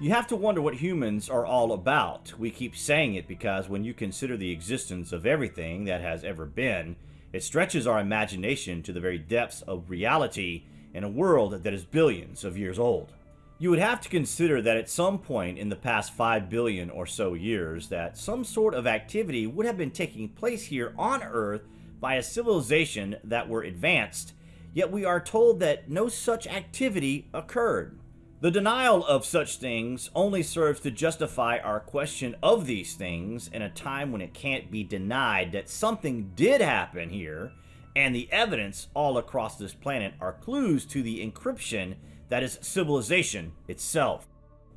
You have to wonder what humans are all about. We keep saying it because when you consider the existence of everything that has ever been, it stretches our imagination to the very depths of reality in a world that is billions of years old. You would have to consider that at some point in the past 5 billion or so years that some sort of activity would have been taking place here on Earth by a civilization that were advanced, yet we are told that no such activity occurred. The denial of such things only serves to justify our question of these things in a time when it can't be denied that something did happen here, and the evidence all across this planet are clues to the encryption that is civilization itself.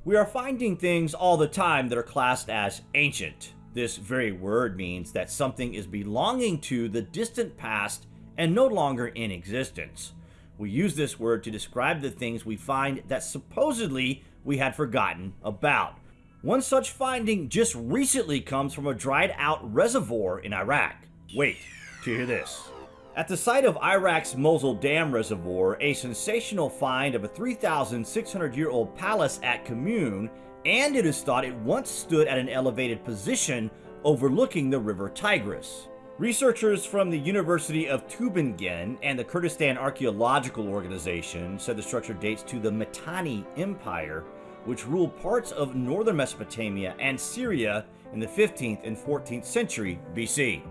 We are finding things all the time that are classed as ancient. This very word means that something is belonging to the distant past and no longer in existence. We use this word to describe the things we find that supposedly we had forgotten about. One such finding just recently comes from a dried out reservoir in Iraq. Wait to hear this. At the site of Iraq's Mosul Dam Reservoir, a sensational find of a 3,600 year old palace at Khamum, and it is thought it once stood at an elevated position overlooking the river Tigris. Researchers from the University of Tübingen and the Kurdistan Archaeological Organization said the structure dates to the Mitanni Empire, which ruled parts of northern Mesopotamia and Syria in the 15th and 14th century BC.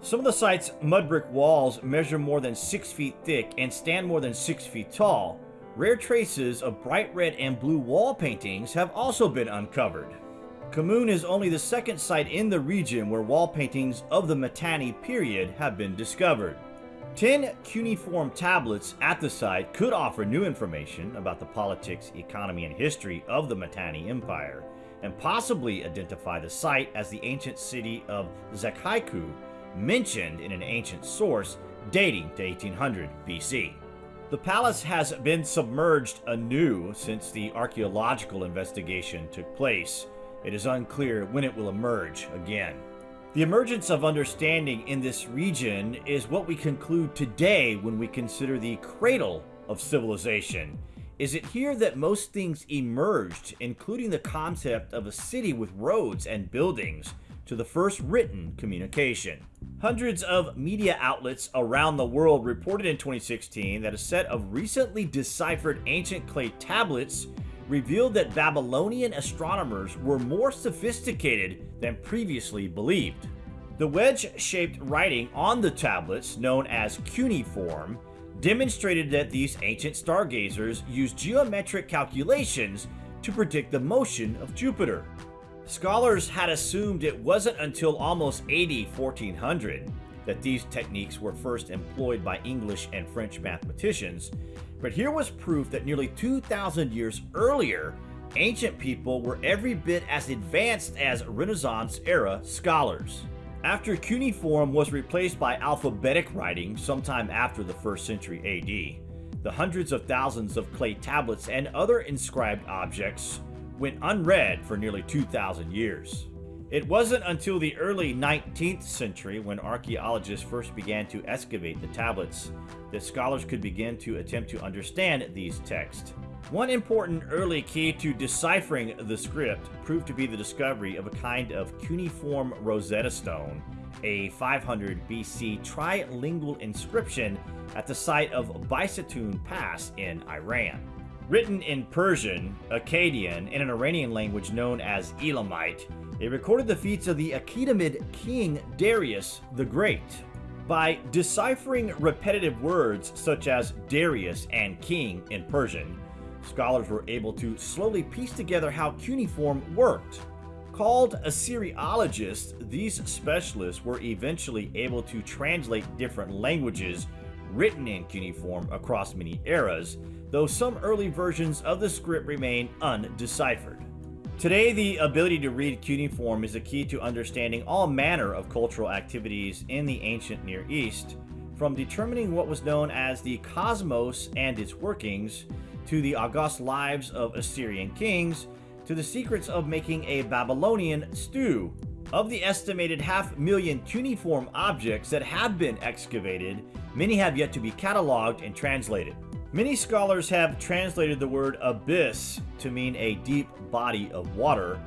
Some of the site's mud brick walls measure more than 6 feet thick and stand more than 6 feet tall. Rare traces of bright red and blue wall paintings have also been uncovered. Khamum is only the second site in the region where wall paintings of the Mitanni period have been discovered. Ten cuneiform tablets at the site could offer new information about the politics, economy, and history of the Mitanni Empire, and possibly identify the site as the ancient city of Zakhiku mentioned in an ancient source dating to 1800 BC. The palace has been submerged anew since the archaeological investigation took place. It is unclear when it will emerge again. The emergence of understanding in this region is what we conclude today when we consider the cradle of civilization. Is it here that most things emerged, including the concept of a city with roads and buildings, to the first written communication? Hundreds of media outlets around the world reported in 2016 that a set of recently deciphered ancient clay tablets revealed that Babylonian astronomers were more sophisticated than previously believed. The wedge-shaped writing on the tablets, known as cuneiform, demonstrated that these ancient stargazers used geometric calculations to predict the motion of Jupiter. Scholars had assumed it wasn't until almost AD 1400 that these techniques were first employed by English and French mathematicians, but here was proof that nearly 2,000 years earlier, ancient people were every bit as advanced as Renaissance-era scholars. After cuneiform was replaced by alphabetic writing sometime after the 1st century AD, the hundreds of thousands of clay tablets and other inscribed objects went unread for nearly 2,000 years. It wasn't until the early 19th century when archaeologists first began to excavate the tablets that scholars could begin to attempt to understand these texts. One important early key to deciphering the script proved to be the discovery of a kind of cuneiform Rosetta Stone, a 500 BC trilingual inscription at the site of Bisitun Pass in Iran. Written in Persian, Akkadian, and an Iranian language known as Elamite, it recorded the feats of the Achaemenid king Darius the Great. By deciphering repetitive words such as Darius and king in Persian, scholars were able to slowly piece together how cuneiform worked. Called Assyriologists, these specialists were eventually able to translate different languages written in cuneiform across many eras, though some early versions of the script remain undeciphered. Today, the ability to read cuneiform is a key to understanding all manner of cultural activities in the ancient Near East, from determining what was known as the cosmos and its workings, to the august lives of Assyrian kings, to the secrets of making a Babylonian stew. Of the estimated half million cuneiform objects that have been excavated, many have yet to be cataloged and translated. Many scholars have translated the word abyss to mean a deep body of water.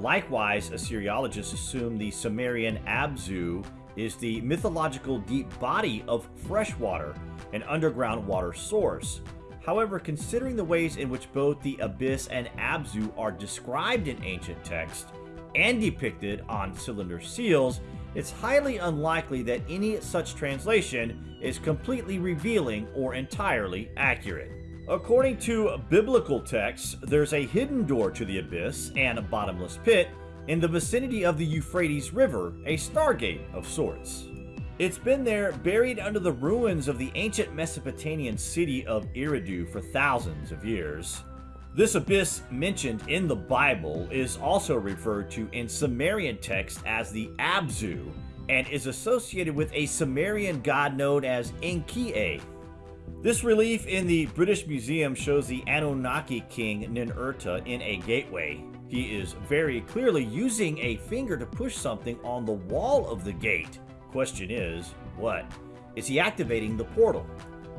Likewise, Assyriologists assume the Sumerian Abzu is the mythological deep body of fresh water, an underground water source. However, considering the ways in which both the Abyss and Abzu are described in ancient texts and depicted on cylinder seals, it's highly unlikely that any such translation is completely revealing or entirely accurate. According to biblical texts, there's a hidden door to the abyss and a bottomless pit in the vicinity of the Euphrates River, a stargate of sorts. It's been there buried under the ruins of the ancient Mesopotamian city of Eridu for thousands of years. This abyss mentioned in the Bible is also referred to in Sumerian text as the Abzu and is associated with a Sumerian god known as Enki. This relief in the British Museum shows the Anunnaki king Ninurta in a gateway. He is very clearly using a finger to push something on the wall of the gate. Question is, what? Is he activating the portal?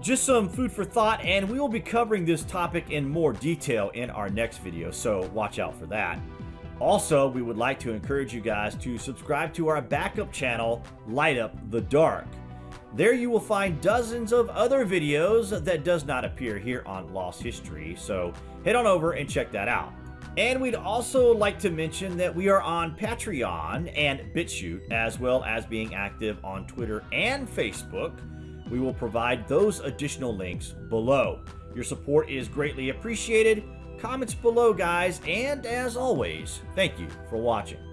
Just some food for thought, and we will be covering this topic in more detail in our next video, so watch out for that. Also, we would like to encourage you guys to subscribe to our backup channel, Light Up the Dark. There you will find dozens of other videos that does not appear here on Lost History, so head on over and check that out. And we'd also like to mention that we are on Patreon and BitChute, as well as being active on Twitter and Facebook. We will provide those additional links below. Your support is greatly appreciated. Comments below, guys, and as always, thank you for watching.